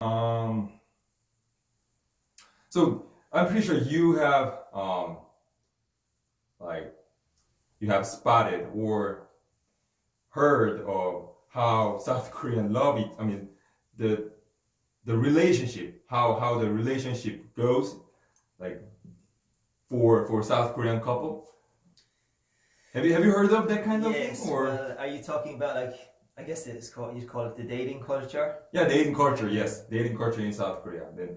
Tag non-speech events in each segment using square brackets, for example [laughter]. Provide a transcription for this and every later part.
Um, so I'm pretty sure you have um, like you have spotted or heard of how South [laughs] Korean love it. I mean, the the relationship, how how the relationship goes, like for for South Korean couple. Have you have you heard of that kind of yes, thing? Or are you talking about like I guess it's called you'd call it the dating culture? yeah, dating culture. Yes, dating culture in South Korea. Then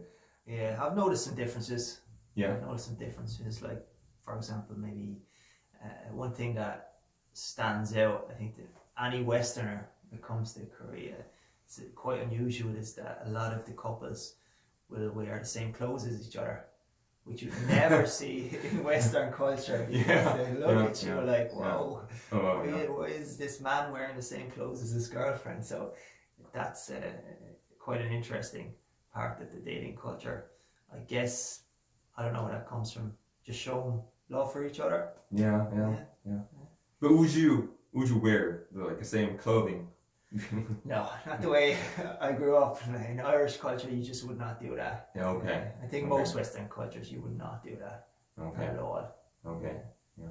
Yeah, I've noticed some differences. yeah, I've noticed some differences. Like, for example, maybe uh, one thing that stands out, I think, that any Westerner that comes to Korea, it's quite unusual, is that a lot of the couples will wear the same clothes as each other, which you never [laughs] see in Western culture. because Yeah, They look yeah, at you yeah, like, yeah. whoa, oh, why, yeah. why is this man wearing the same clothes as his girlfriend? So that's uh, quite an interesting part of the dating culture. I guess I don't know where that comes from. Just showing love for each other. yeah, yeah, Yeah. yeah. But would you would you wear the, like the same clothing? [laughs] No, not the way [laughs] I grew up in Irish culture. You just would not do that. yeah. Okay. I think Okay. most Western cultures you would not do that Okay. at all. Okay. yeah.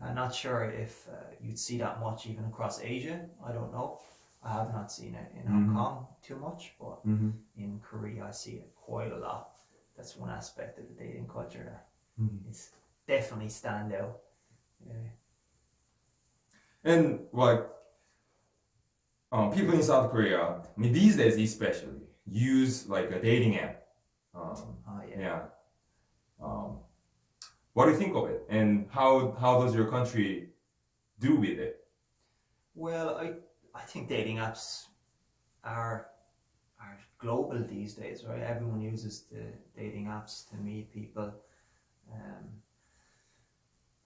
I'm not sure if uh, you'd see that much even across Asia. I don't know. I have not seen it in Hong Mhm. Kong too much, but Mm-hmm. in Korea I see it quite a lot. That's one aspect of the dating culture that Mm-hmm. is definitely stand out. Yeah. And like um, people in South Korea, I mean these days especially, use like a dating app. Um, Oh yeah. yeah. Um, what do you think of it? And how how does your country do with it? Well, I I think dating apps are are global these days, right? Everyone uses the dating apps to meet people.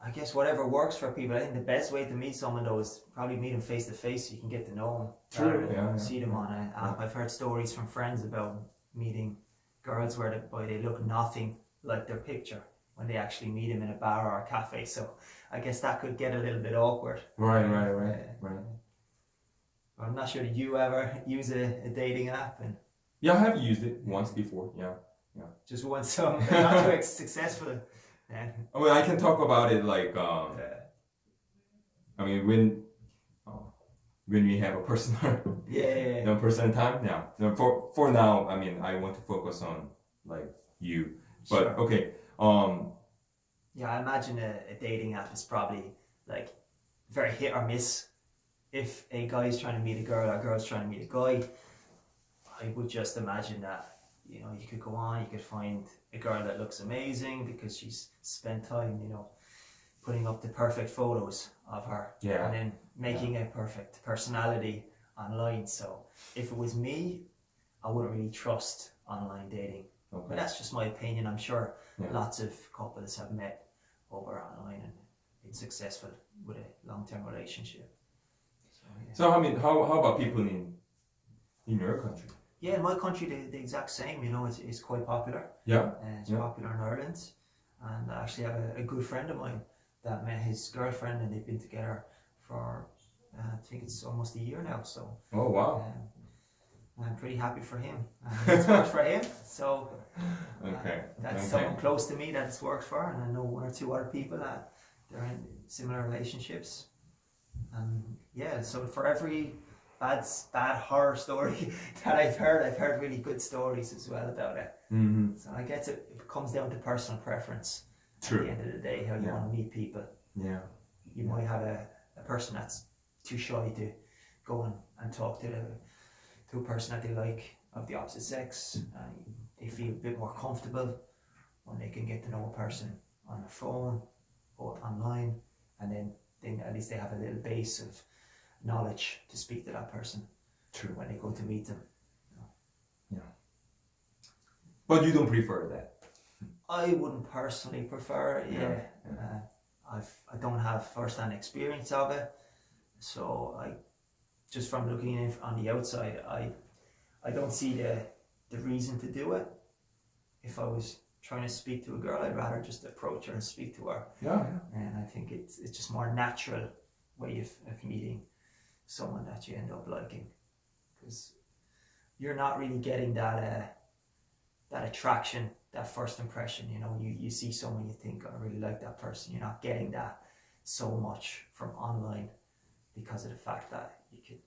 Um, I guess whatever works for people. I think the best way to meet someone though is probably meet them face to face. So you can get to know them. True, yeah, yeah, see them on an app. I've heard stories from friends about meeting girls where they, boy, they look nothing like their picture when they actually meet them in a bar or a cafe. So I guess that could get a little bit awkward. Right, right, right, Uh, right. I'm not sure. Did you ever use a, a dating app and Yeah, I have used it once before. Yeah. Yeah. Just once, so [laughs] not too ex- successful? Then I mean, I can talk about it like um, uh, I mean when uh, when we have a personal [laughs] yeah, no personal time now. No, for for now, I mean, I want to focus on like you. But sure. okay, um, yeah. I imagine a, a dating app is probably like very hit or miss. If a guy is trying to meet a girl or a girl's trying to meet a guy, I would just imagine that you know you could go on, you could find a girl that looks amazing because she's spent time, you know, putting up the perfect photos of her. yeah, and then making a perfect personality online. So if it was me, I wouldn't really trust online dating. But that's just my opinion. I'm sure Yeah. lots of couples have met over online and been successful with a long-term relationship. So, yeah. So I mean, how how about people in in your country? Yeah, in my country, the, the exact same. You know, it's, it's quite popular. Yeah, Uh, it's Yeah. popular in Ireland, and I actually have a, a good friend of mine that met his girlfriend, and they've been together for uh, I think it's almost a year now. So Oh wow. Um, I'm pretty happy for him. [laughs] It's worked for him, so uh, Okay. that's okay. someone close to me that's worked for, and I know one or two other people that they're in similar relationships. And yeah, so for every bad bad horror story [laughs] that I've heard, I've heard really good stories as well about it. Mm-hmm. So I guess it, it comes down to personal preference. True. At the end of the day, how you Yeah. want to meet people. Yeah. You might have a, a person that's too shy to go and, and talk to the, to a person that they like of the opposite sex. And they feel a bit more comfortable when they can get to know a person on the phone or online, and then then at least they have a little base of knowledge to speak to that person True. when they go to meet them. Yeah. But you don't prefer that. I wouldn't personally prefer it. Yeah, Yeah, yeah. Uh, I've I don't have first-hand experience of it, so I just from looking in on the outside, I I don't see the the reason to do it. If I was trying to speak to a girl, I'd rather just approach her and speak to her, Yeah. yeah. and I think it's it's just more natural way of, of meeting someone that you end up liking, because you're not really getting that uh, that attraction, that first impression. You know, you, you see someone you think, I really like that person. You're not getting that so much from online because of the fact that you could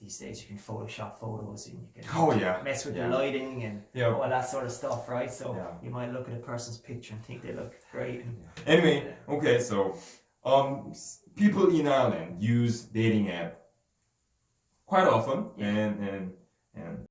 these days you can Photoshop photos and you can Oh yeah. mess with Yeah. the lighting and Yeah. all that sort of stuff, right? So Yeah. you might look at a person's picture and think they look great. And, Anyway, okay, so um, people in Ireland use dating app quite often, Yeah. and and and